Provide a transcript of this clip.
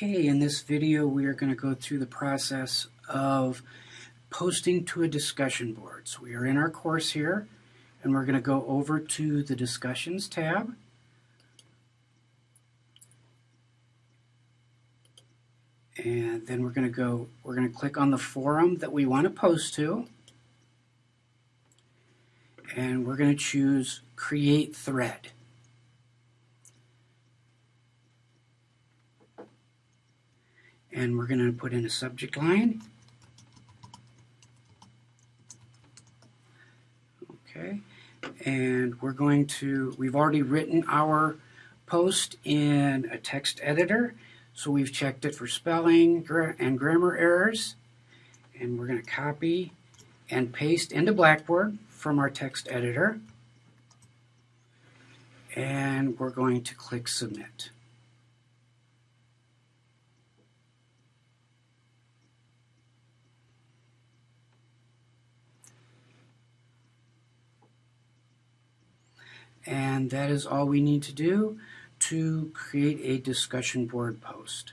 Okay, in this video we are going to go through the process of posting to a discussion board. So we are in our course here and we're going to go over to the discussions tab. And then we're going to go, we're going to click on the forum that we want to post to. And we're going to choose create thread. And we're going to put in a subject line. Okay, and we're going to, we've already written our post in a text editor, so we've checked it for spelling and grammar errors, and we're going to copy and paste into Blackboard from our text editor, and we're going to click Submit. And that is all we need to do to create a discussion board post.